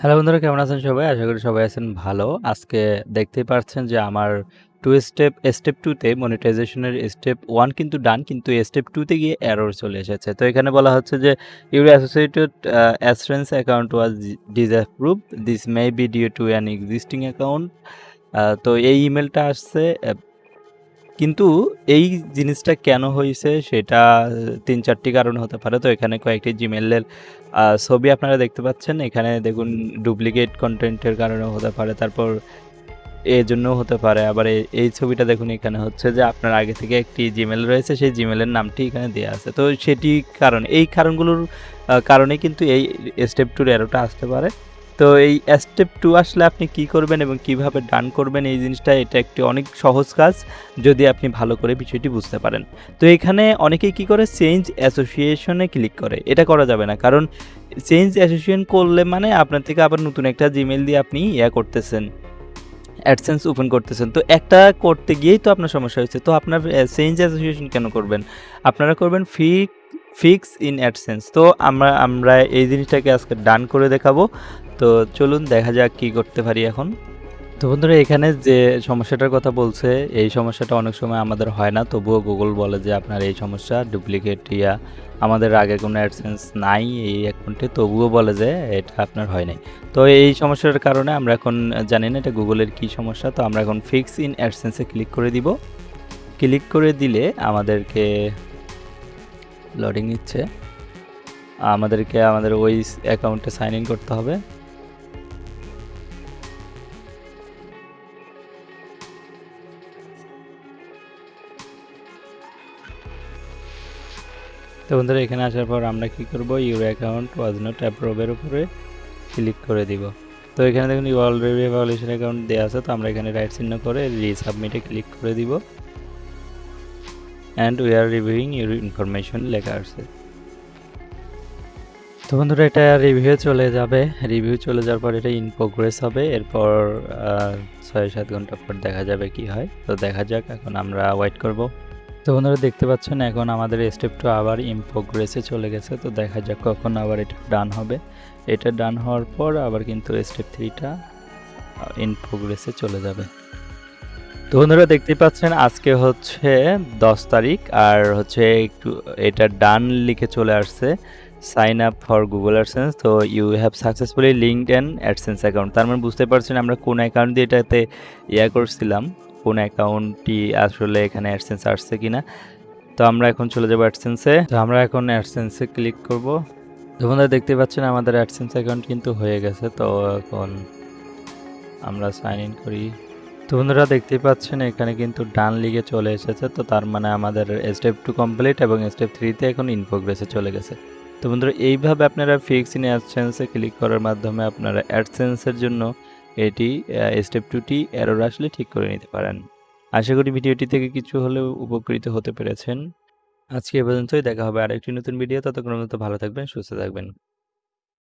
Hello বন্ধুরা, কেমন আছেন সবাই? আশা করি সবাই আছেন ভালো। আজকে দেখতেই পারছেন যে আমার টু স্টেপ স্টেপ 2 তে মনিটাইজেশনের স্টেপ ওয়ান কিন্তু ডান কিন্তু স্টেপ টুতে গিয়ে এরর চলে এসেছে। তো এখানে বলা হচ্ছে যে your associated a assurance account was disapproved. This may be due to an existing account. তো এই ইমেলটা আসছে কিন্তু এই জিনিসটা কেন হয়েছে সেটা ৩-৪ টি কারণ হতে পারে। তো এখানে কয়েকটি জিমেলের ছবি আপনারা দেখতে পাচ্ছেন। এখানে দেখুন ডুপ্লিকেট কন্টেন্টের কারণেও হতে পারে। তারপর এজন্যও হতে পারে। আবার এই, এই ছবিটা দেখুন এখানে হচ্ছে যে আপনার আগে থেকে একটি জিমেল রয়েছে সেই জিমেলের নামটি এখানে দেওয়া আছে। তো সেটি কারণ এই কারণগুলোর কারণে কিন্তু এই স্টেপ 2 এর এররটা আসতে পারে। তো এই স্টেপ টু আসলে আপনি কি করবেন এবং কীভাবে ডান করবেন এই জিনিসটা, এটা একটি অনেক সহজ কাজ যদি আপনি ভালো করে বিষয়টি বুঝতে পারেন। তো এখানে অনেকেই কি করে চেঞ্জ অ্যাসোসিয়েশনে ক্লিক করে। এটা করা যাবে না। কারণ চেঞ্জ অ্যাসোসিয়েশন করলে মানে আপনার থেকে আবার নতুন একটা জিমেল দিয়ে আপনি ইয়া করতেছেন। অ্যাডসেন্স ওপেন করতেছেন। তো একটা করতে গিয়েই তো আপনার সমস্যা হয়েছে। তো আপনার চেঞ্জ অ্যাসোসিয়েশন কেন করবেন? আপনারা করবেন ফি ফিক্স ইন অ্যাডসেন্স। তো আমরা আমরা এই জিনিসটাকে আজকে ডান করে দেখাবো। তো চলুন দেখা যাক কি করতে পারি এখন। তো বন্ধুরা, এখানে যে সমস্যাটার কথা বলছে, এই সমস্যাটা অনেক সময় আমাদের হয় না। তবুও গুগল বলে যে আপনার এই সমস্যা ডুপ্লিকেট ইয়া আমাদের আগে কোনো অ্যাডসেন্স নাই এই অ্যাকাউন্টে তবুও বলে যে এটা আপনার হয় নাই। তো এই সমস্যার কারণে আমরা এখন জানি না এটা গুগলের কি সমস্যা। তো আমরা এখন ফিক্স ইন অ্যাডসেন্সে ক্লিক করে দিব। ক্লিক করে দিলে আমাদেরকে লোডিং নিচ্ছে। আমাদেরকে আমাদের ওই অ্যাকাউন্টে সাইন ইন করতে হবে। তো বন্ধুরা, এখানে আসার পর আমরা কি করব your account was not approve এর উপরে ক্লিক করে দিব। তো এখানে দেখুন অলরেডি ভ্যালিডেশন অ্যাকাউন্ট দেওয়া আছে। তো আমরা এখানে রাইট চিহ্ন করে রিসাবমিট ক্লিক করে দিব। And we are reviewing your information লেখা আছে। তো বন্ধুরা, এটা রিভিউ চলে যাবে। রিভিউ চলে যাওয়ার পর এটা ইন প্রোগ্রেস হবে। এরপর আ ৬-৭ ঘণ্টা পর দেখা যাবে কি হয়। তো দেখা যাক, এখন আমরা ওয়েট করব। তো বন্ধুরা, দেখতে পাচ্ছেন, এখন আমাদের স্টেপ 2 আবার ইন প্রোগ্রেসে চলে গেছে। তো দেখা যাক কখন আবার এটা ডান হবে। এটা ডান হওয়ার পর আবার কিন্তু স্টেপ 3 টা ইন প্রোগ্রেসে চলে যাবে। তো বন্ধুরা দেখতে পাচ্ছেন, আজকে হচ্ছে ১০ তারিখ আর হচ্ছে একটু এটা ডান লিখে চলে আসছে। Sign up for Google AdSense তো you have successfully linked and AdSense account. তার মানে বুঝতে পারছেন আমরা কোন অ্যাকাউন্ট দিয়ে এটাতে ইয়া করছিলাম। কোন অ্যাকাউন্টটি আসলে এখানে অ্যাডসেন্স আসছে কিনা। তো আমরা এখন চলে যাব অ্যাডসেন্সে। তো আমরা এখন অ্যাডসেন্সে ক্লিক করব। তো বন্ধুরা দেখতে পাচ্ছেন আমাদের অ্যাডসেন্স অ্যাকাউন্ট কিন্তু হয়ে গেছে। তো এখন আমরা সাইন ইন করি। বন্ধুরা দেখতেই পাচ্ছেন এখানে কিন্তু ডান লিগে চলে এসেছে। তো তার মানে আমাদের স্টেপ টু কমপ্লিট এবং স্টেপ 3 তে এখন ইন প্রোগ্রেসে চলে গেছে। তো বন্ধুরা এইভাবে আপনারা ফিক্স ইন অ্যাডসেন্স ক্লিক করার মাধ্যমে আপনারা অ্যাডসেন্স এর জন্য এটি স্টেপ 2 টি এরর আসলে ঠিক করে নিতে পারেন। আশা করি ভিডিওটি থেকে কিছু হলেও উপকৃত হতে পেরেছেন। আজকে এ পর্যন্তই দেখা হবে আরেকটি নতুন ভিডিও ততক্ষণের মতো ভালো থাকবেন, সুস্থ থাকবেন।